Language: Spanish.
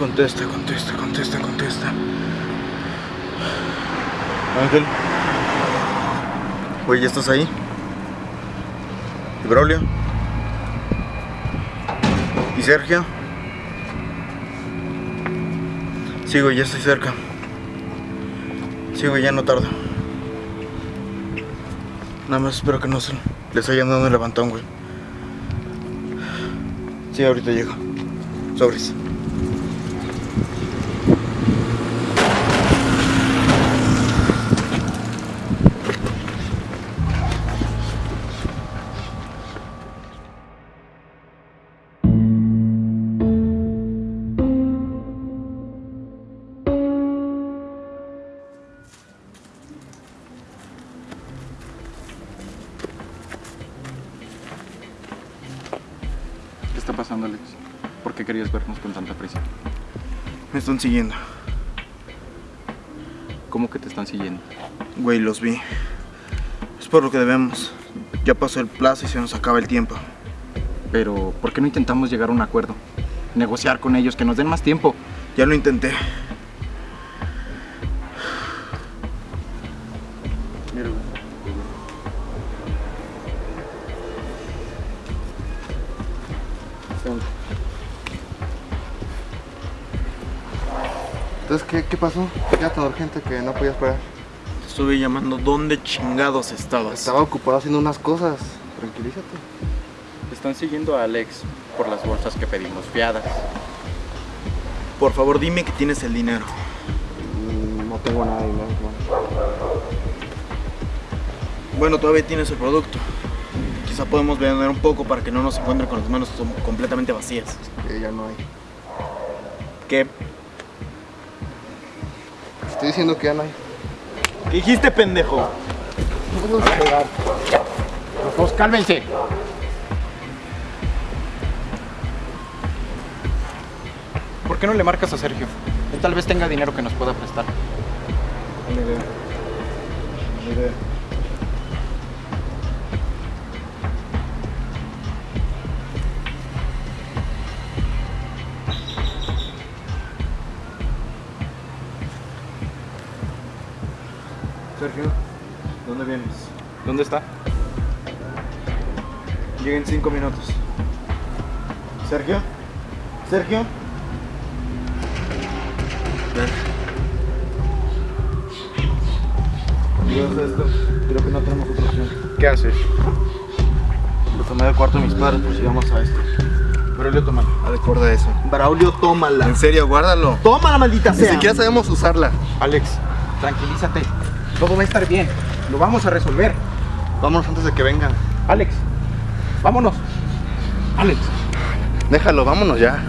Contesta, contesta, contesta, contesta. Ángel. ¿ya estás ahí? ¿Y Braulio? ¿Y Sergio? Güey, ya estoy cerca. Güey, ya no tardo. Nada más espero que no se les hayan dado un levantón, güey. Sí, ahorita llego. Sobres. Pasando, Alex? ¿Por qué querías vernos con tanta prisa? Me están siguiendo. ¿Cómo que te están siguiendo? Güey, los vi. Es por lo que debemos. Ya pasó el plazo y se nos acaba el tiempo. Pero, ¿por qué no intentamos llegar a un acuerdo? Negociar con ellos, que nos den más tiempo. Ya lo intenté. Entonces, ¿qué, qué pasó? Ya tan urgente que no podía esperar. Te estuve llamando. ¿Dónde chingados estabas? Estaba ocupado haciendo unas cosas. Tranquilízate. Están siguiendo a Alex por las bolsas que pedimos fiadas. Por favor, dime que tienes el dinero. Mm, No tengo nada de dinero. Bueno, todavía tienes el producto. Quizá podemos vender un poco para que no nos encuentren con las manos completamente vacías. Que ya no hay. ¿Qué? Estoy diciendo que ya no hay. ¿Qué dijiste, pendejo? No vamos a pegar. Pues cálmense. ¿Por qué no le marcas a Sergio? Él tal vez tenga dinero que nos pueda prestar. Idea. Buena idea. Sergio, ¿dónde vienes? ¿Dónde está? Llega en cinco minutos. ¿Sergio? ¿Sergio? Dios esto, creo que no tenemos otra opción. ¿Qué haces? Lo tomé del cuarto de mis padres por si vamos a esto. Braulio, tómalo. Recuerda eso. Braulio, tómala. En serio, guárdalo. Tómala, maldita Ni sea. siquiera sabemos usarla. Alex, tranquilízate. Todo va a estar bien. Lo vamos a resolver. Vámonos antes de que vengan. Alex, vámonos. Alex. Déjalo, vámonos ya.